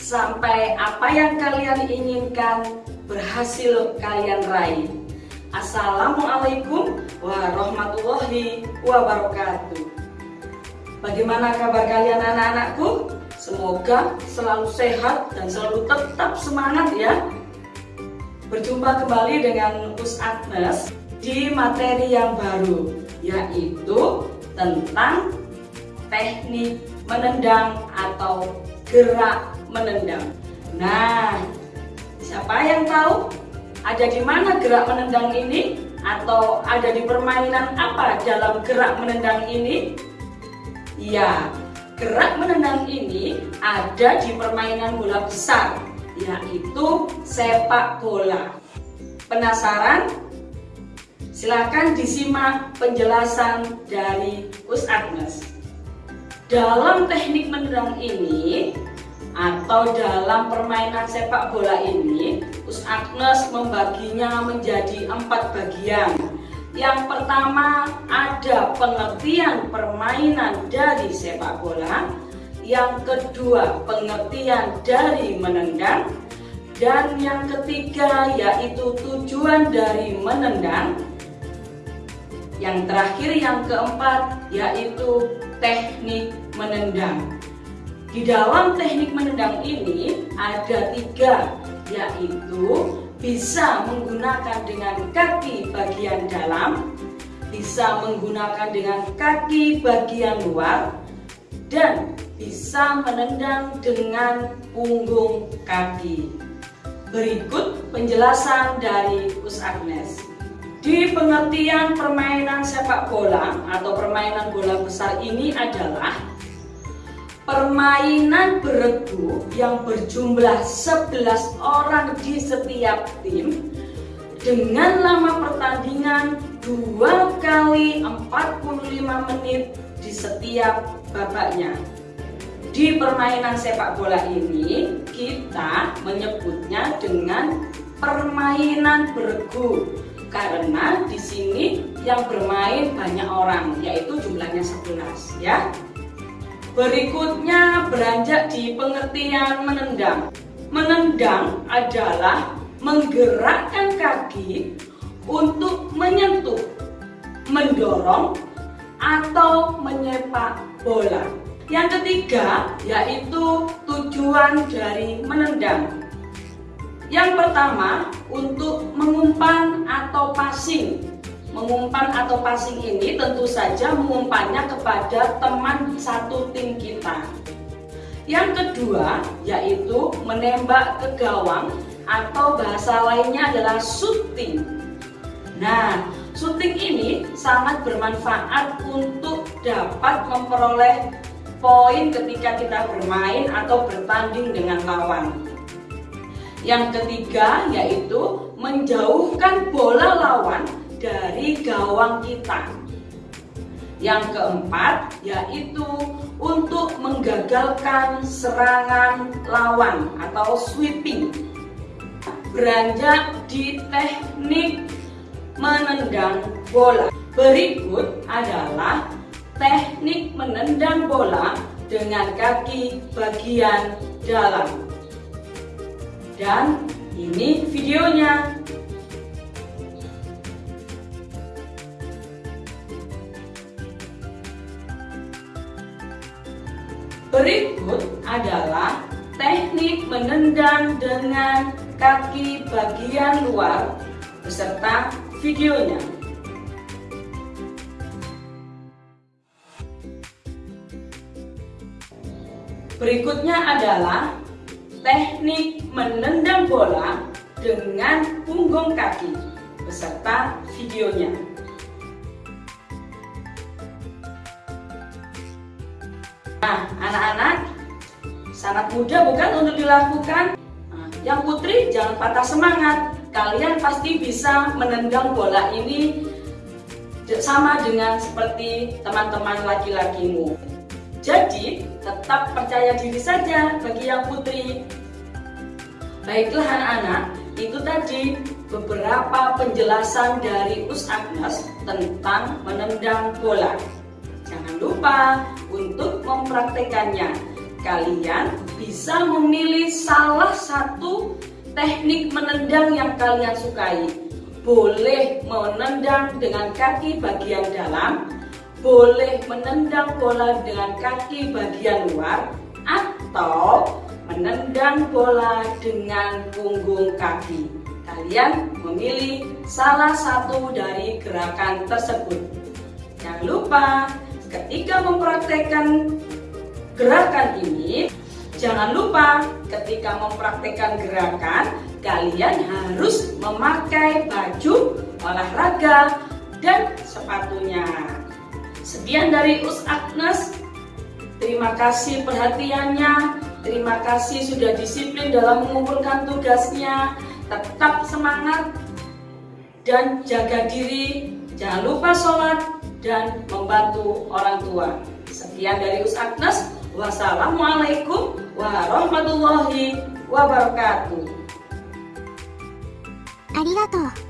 sampai apa yang kalian inginkan berhasil kalian raih. Assalamualaikum warahmatullahi wabarakatuh. Bagaimana kabar kalian anak-anakku? Semoga selalu sehat dan selalu tetap semangat ya. Berjumpa kembali dengan Us Agnes di materi yang baru, yaitu tentang teknik menendang atau gerak menendang. Nah, siapa yang tahu ada di mana gerak menendang ini atau ada di permainan apa dalam gerak menendang ini? Ya, Gerak menendang ini ada di permainan bola besar, yaitu sepak bola. Penasaran? Silakan disimak penjelasan dari Us Agnes. Dalam teknik menendang ini atau dalam permainan sepak bola ini, Us Agnes membaginya menjadi empat bagian. Yang pertama ada pengertian permainan dari sepak bola. Yang kedua pengertian dari menendang. Dan yang ketiga yaitu tujuan dari menendang. Yang terakhir yang keempat yaitu teknik menendang Di dalam teknik menendang ini ada tiga yaitu bisa menggunakan dengan kaki bagian dalam, bisa menggunakan dengan kaki bagian luar, dan bisa menendang dengan punggung kaki. Berikut penjelasan dari Us Agnes. Di pengertian permainan sepak bola atau permainan bola besar ini adalah permainan beregu yang berjumlah 11 orang di setiap tim dengan lama pertandingan 2 kali 45 menit di setiap babaknya. Di permainan sepak bola ini kita menyebutnya dengan permainan beregu karena di sini yang bermain banyak orang yaitu jumlahnya 11 ya. Berikutnya beranjak di pengertian menendang. Menendang adalah menggerakkan kaki untuk menyentuh, mendorong, atau menyepak bola. Yang ketiga yaitu tujuan dari menendang. Yang pertama untuk mengumpan atau passing Mengumpan atau passing ini tentu saja mengumpannya kepada teman satu tim kita. Yang kedua yaitu menembak ke gawang atau bahasa lainnya adalah shooting. Nah, shooting ini sangat bermanfaat untuk dapat memperoleh poin ketika kita bermain atau bertanding dengan lawan. Yang ketiga yaitu menjauhkan bola lawan gawang kita. Yang keempat yaitu untuk menggagalkan serangan lawan atau sweeping. Beranjak di teknik menendang bola. Berikut adalah teknik menendang bola dengan kaki bagian dalam. Dan ini videonya. Berikut adalah teknik menendang dengan kaki bagian luar beserta videonya. Berikutnya adalah teknik menendang bola dengan punggung kaki beserta videonya. Nah, anak-anak sangat mudah bukan untuk dilakukan? Nah, yang putri jangan patah semangat. Kalian pasti bisa menendang bola ini sama dengan seperti teman-teman laki-lakimu. Jadi, tetap percaya diri saja bagi yang putri. Baiklah anak-anak, itu tadi beberapa penjelasan dari Us Agnes tentang menendang bola. Jangan lupa mempraktekannya. Kalian bisa memilih salah satu teknik menendang yang kalian sukai. Boleh menendang dengan kaki bagian dalam, boleh menendang bola dengan kaki bagian luar, atau menendang bola dengan punggung kaki. Kalian memilih salah satu dari gerakan tersebut. Jangan lupa, ketika mempraktekkan gerakan ini, jangan lupa ketika mempraktekkan gerakan, kalian harus memakai baju olahraga dan sepatunya. Sekian dari Us Agnes. Terima kasih perhatiannya. Terima kasih sudah disiplin dalam mengumpulkan tugasnya. Tetap semangat dan jaga diri. Jangan lupa sholat dan membantu orang tua. Sekian dari Us Agnes. Wassalamualaikum warahmatullahi wabarakatuh. ありがとう。